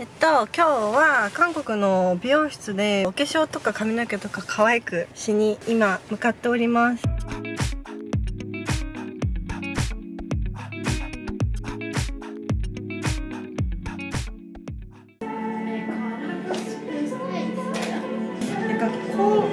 えっと今日は韓国の美容室でお化粧とか髪の毛とか可愛くしに今向かっております。なんかこう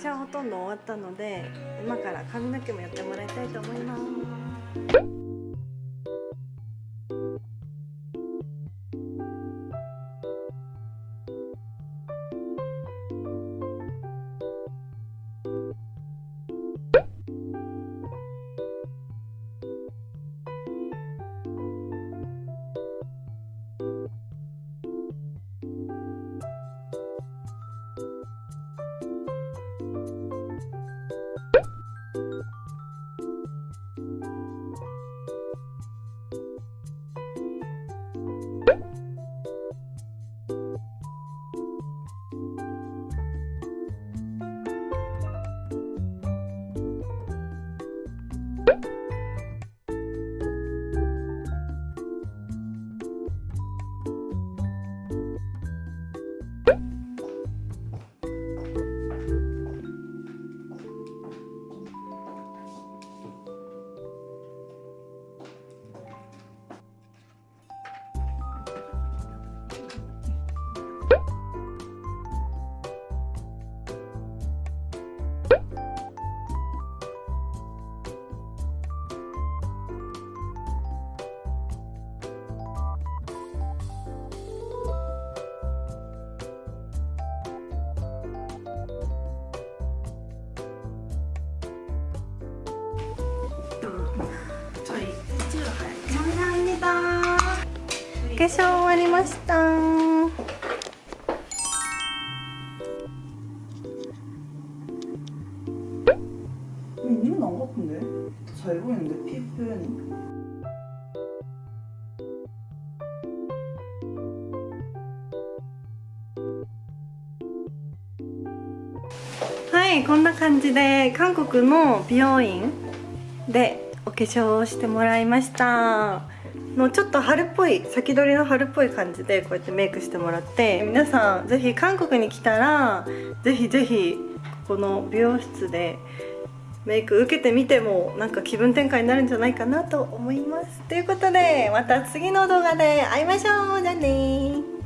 お化粧ほとんど終わったので今から髪の毛もやってもらいたいと思います。化粧終わりました 있는 안 같은데? 잘 보이는데 피 표현이? はいこんな感じで韓国の美容院でお化粧をしてもらいました のちょっと春っぽい先取りの春っぽい感じでこうやってメイクしてもらって皆さん是非韓国に来たらぜひぜひこの美容室でメイク受けてみてもなんか気分転換になるんじゃないかなと思います。ということでまた次の動画で会いましょう。じゃあね